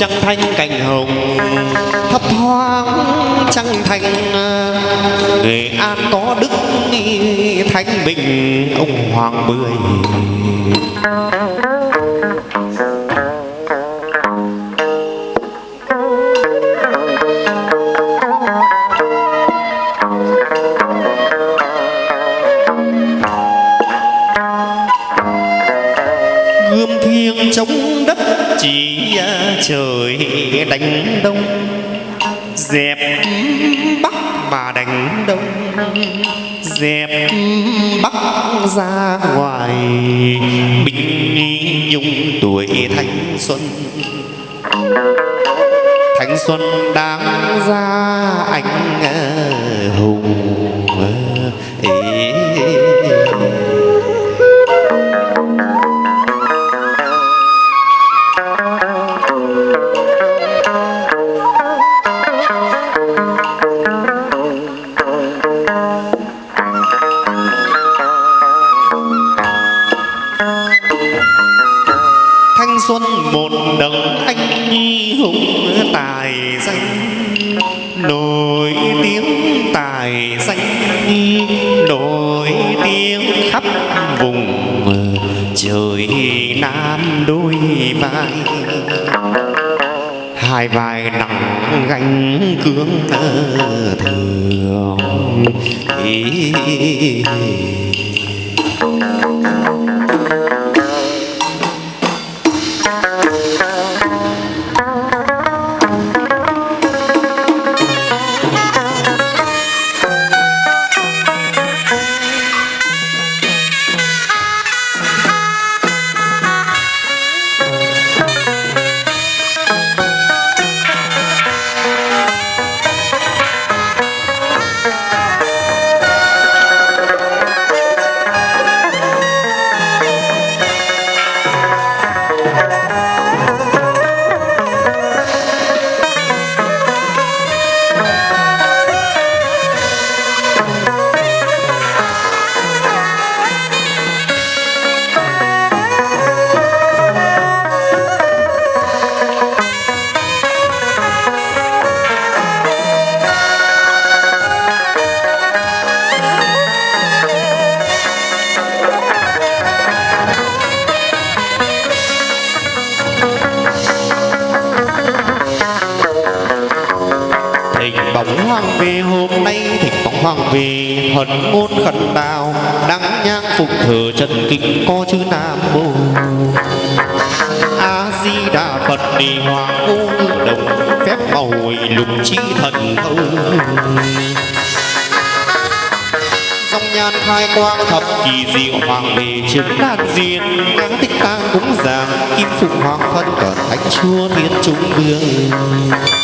trăng thanh cành hồng, thấp thoáng trăng thanh nghệ an có đức thanh bình, ông hoàng bưởi chỉ à, trời, đánh đông. Dẹp bắc mà đánh đông. Dẹp bắc ra ngoài. Bình nhung tuổi thanh xuân. Nổi tiếng khắp vùng, trời nam đôi vai. Hai vai nặng gánh cương thường thì hoàng về hôm nay thịnh phóng hoàng về hận ngôn khẩn đào đăng nhang phục thờ trần kinh có chữ nam mô. A di đà phật đi hoàng vô đồng, phép màu lục chi thần thâu. Dòng nhan khai quang thập kỳ diệu hoàng về chứng đàn diên nhang tích tang cúng dường kim phụng hoàng thân cả thánh chúa thiên trung vương.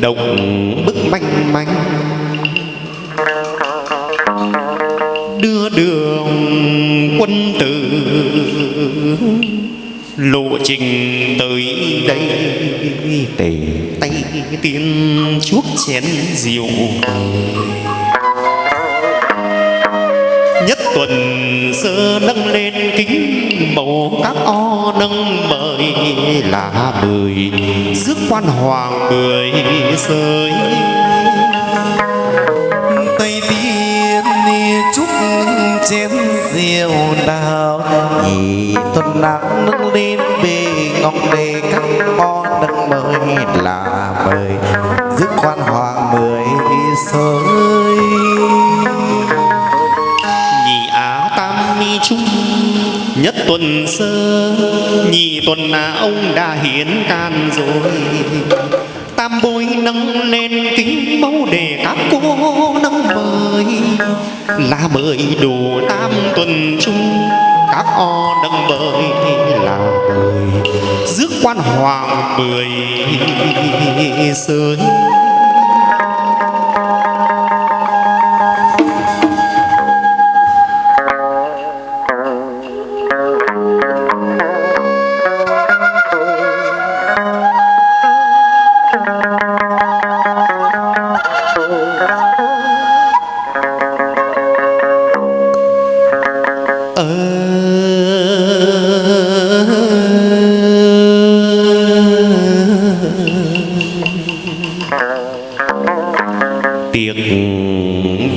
Đồng bức manh manh. Đưa đường quân tử, lộ trình tới đây. Tề tay tiên chuốc chén rượu. Nhất tuần sơ nâng lên kính màu các o nâng mời là mười rước quan hoàng mười rơi tây tiên chúc chén diệu đào, nhị tuần nắng nâng lên bề ngọc đề các món nâng mời là mời dứt quan hoàng mười giới. Nhất tuần sơ nhị tuần là ông đã hiến can rồi. Tam bối nâng lên kính mẫu để các cô nâng mời. Là mời đủ tam tuần chung, các o nâng mời là mời rước quan hoàng mười sới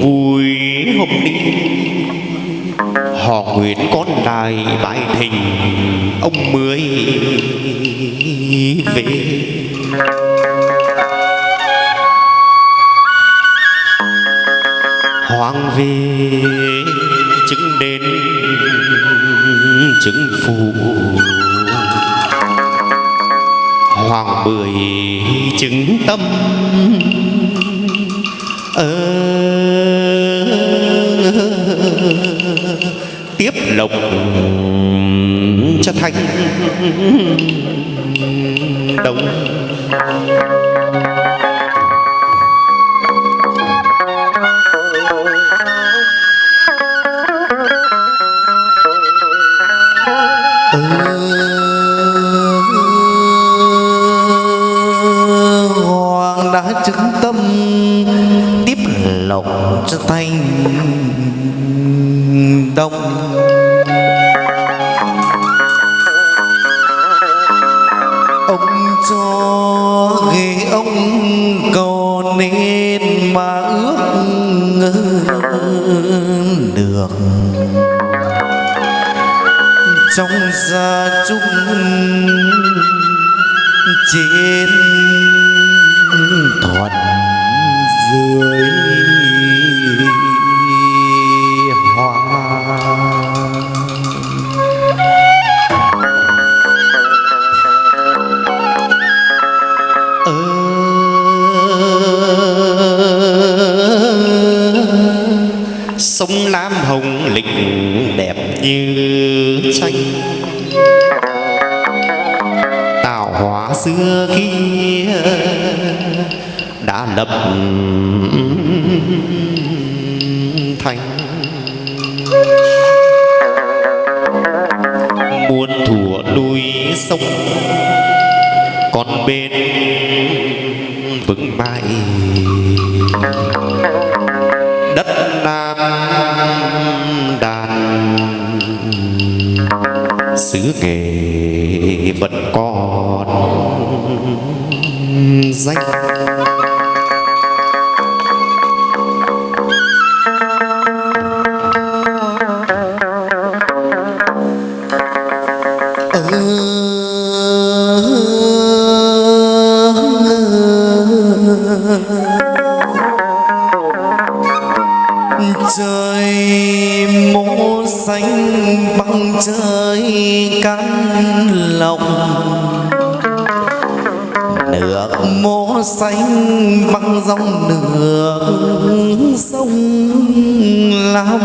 vui hôm đi họ nguyện con đài bài thình ông mới về. Hoàng về, chứng đến chứng phụ. Hoàng bưởi chứng tâm tiếp lộc cho thanh. Đồng. Chúc chung trên thuận dưới hoa. Ờ, Sông lam hồng lịch đẹp như lập thành. Muôn thủa núi sông, còn bên vững mãi. Đất nam đàn, xứ nghề vẫn còn danh. Trời, mũ xanh băng trời cánh lòng. Nước mô xanh băng dòng nước sông lam.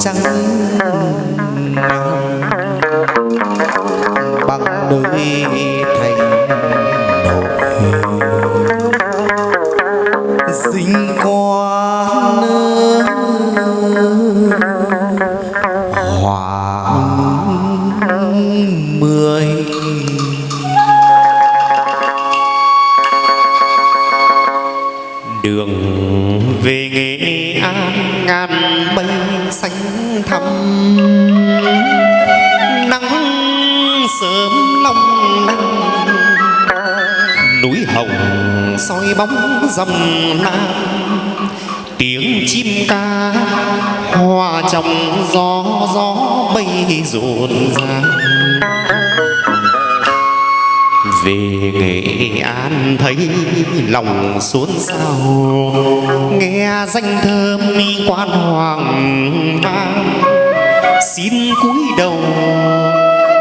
trăng về nghệ an thấy lòng xốn xao. Nghe danh thơm quan hoàng vang. Xin cúi đầu,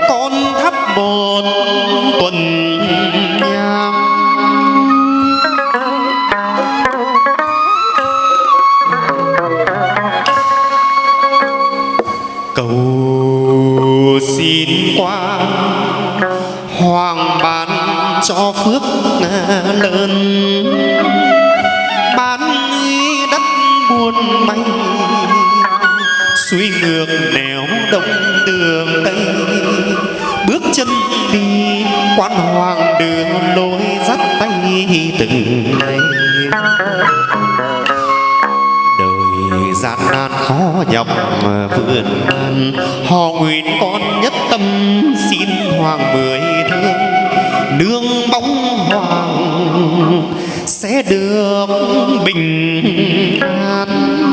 con thắp một tuần nhang. Cầu xin qua hoàng bà cho phước lớn. Ban đất buồn may, suy ngược nẻo đông đường tây. Bước chân đi quan hoàng đường lối dắt tay từng ngày. Đời gian nan khó nhọc vườn an họ nguyện con nhất tâm xin hoàng mười thương. Nương sẽ được bình an.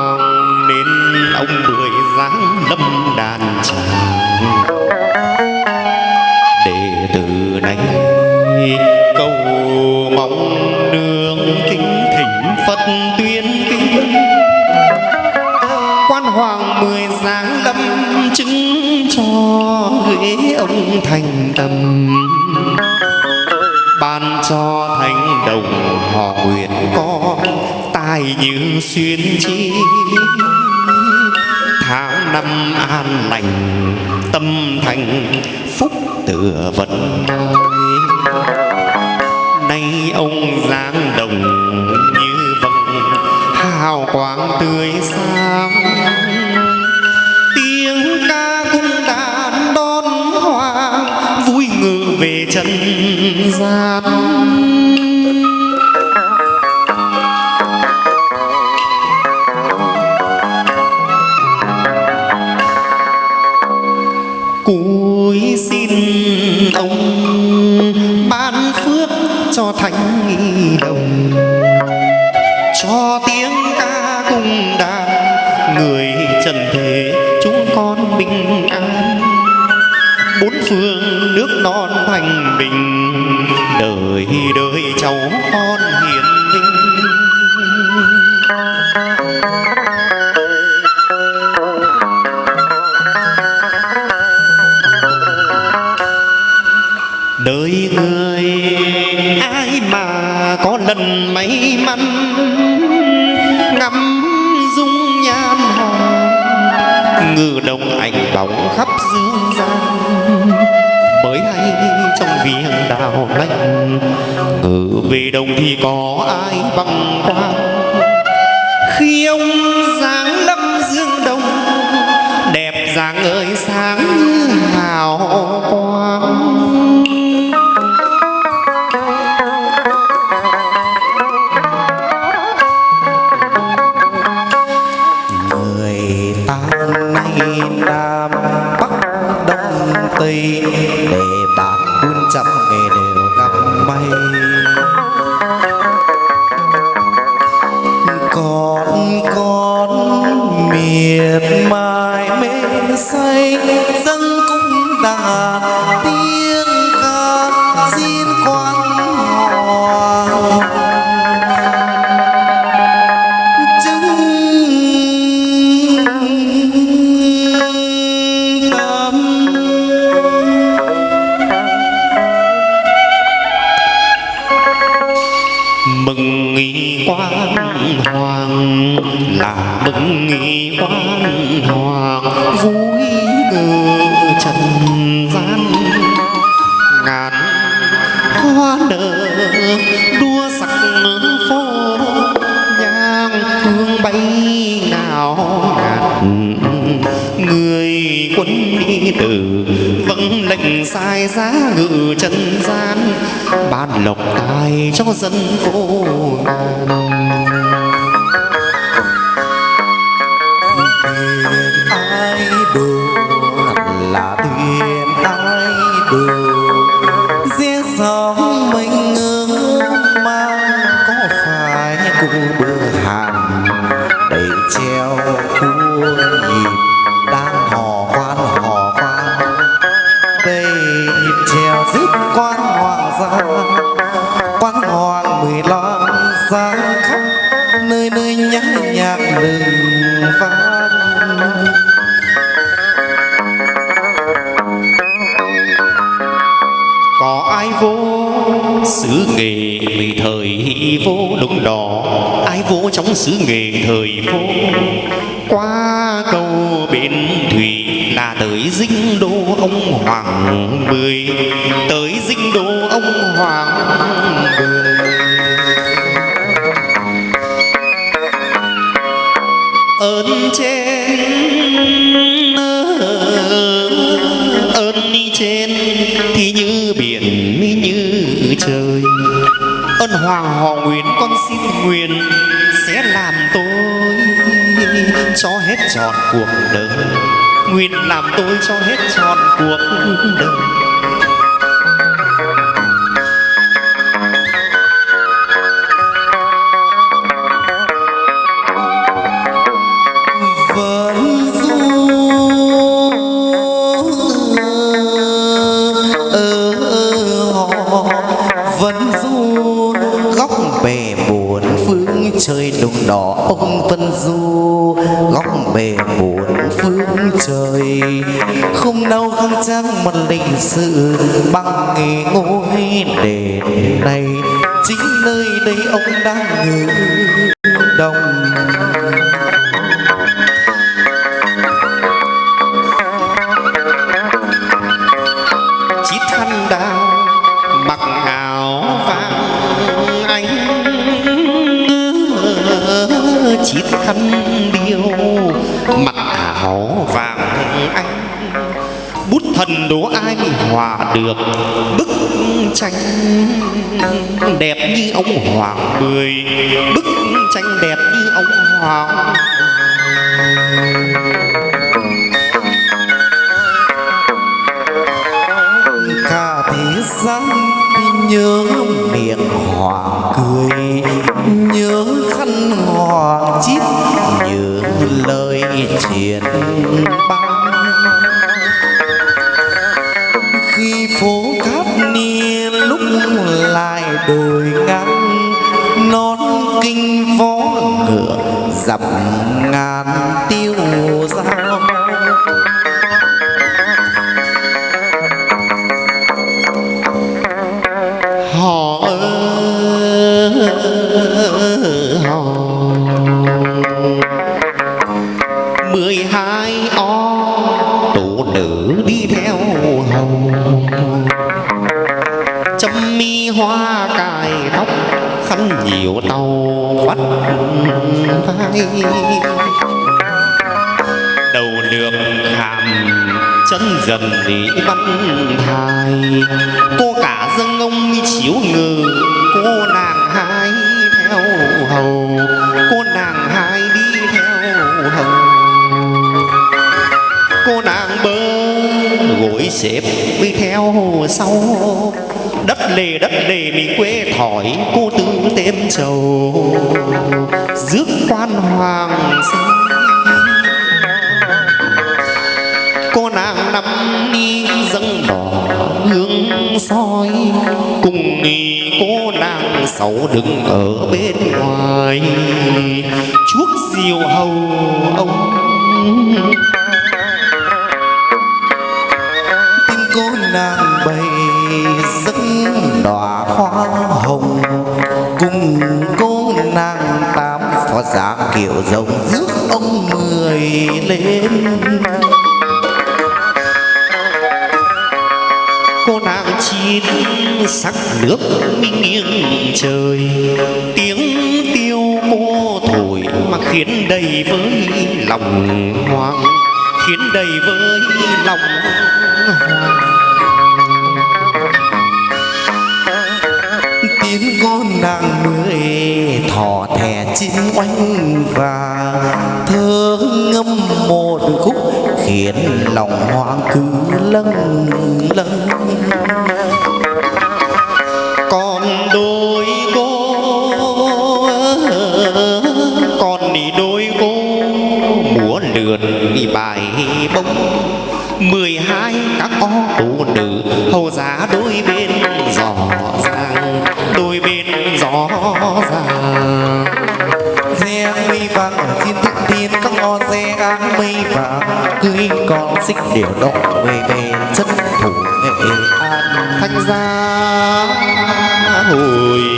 ông mười dáng lâm đàn tràng. Để từ nay cầu mong đường kính thỉnh phật tuyên kinh quan hoàng mười giáng lâm chứng cho ghế ông thành tâm. Ban cho thành đồng họ nguyện con tài như xuyên chi năm an lành, tâm thành phúc tựa vận nơi nay ông giáng đồng như vầng hào quang tươi sáng. Tiếng ca cung đàn đón hoàng vui ngự về trần gian. Lần may mắn, ngắm dung nhan hồng, ngự đồng ảnh bóng khắp dương gian. Mới hay trong viền đào lanh, ngự về đồng thì có ai bằng quang trăm nghề đều gặp may. Hoàng vui ngự trần gian. Ngàn hoa nở đua sắc phố, nhang hương bay nào ngàn. Người quân đi từ vâng lệnh sai giá ngự trần gian, ban lộc tài cho dân vô ngàn. Trong xứ nghề thời phố. Qua cầu bến thủy là tới dinh đô ông hoàng mười, tới dinh đô ông hoàng mười. Ơn trên, ơn đi trên thì như biển mi như trời. Ơn hoàng họ nguyện con xin nguyện cho hết trọn cuộc đời. Nguyện làm tôi cho hết trọn cuộc đời. Vâng, vẫn du họ du góc bể bù chơi trời đục đỏ, ông vân du, góc bề bốn phương trời. Không đâu không trang một lịch sử bằng nghề ngôi đền này. Chính nơi đây ông đang ngự áo vàng anh. Bút thần đố ai hòa được, bức tranh đẹp như ông hoàng mười. Bức tranh đẹp như ông hoàng cả thế gian nhớ miệng hoàng cười, nhớ khăn hoàng chít lời truyền băng. Khi phố cát niên lúc lại đồi ngang nón kinh vó ngựa dặm ngàn. Lý văn thai cô cả dâng ông chiếu ngừ cô nàng hai theo hầu. Cô nàng hai đi theo hầu. Cô nàng bơ gối xếp đi theo sau. Đất lề đất lề mình quê thỏi, cô tư tem trầu. Rước quan hoàng sinh hương soi. Cùng nghỉ cô nàng sáu đứng ở bên ngoài. Chuốc diều hầu ông. Tin cô nàng bày giấc đóa hoa hồng. Cùng cô nàng tám phó giá kiểu rồng rước ông mười lên. Nàng sắc nước minh nghiêng trời. Tiếng tiêu cô thổi mà khiến đầy với lòng hoang, khiến đầy với lòng hoang. Tiếng con nàng mười thỏ thẻ chim oanh và thơ ngâm một khúc khiến lòng hoang cứ lâng lâng. Cưới con xích điều đỏ về về chân thủ nghệ an. Thanh gia hồi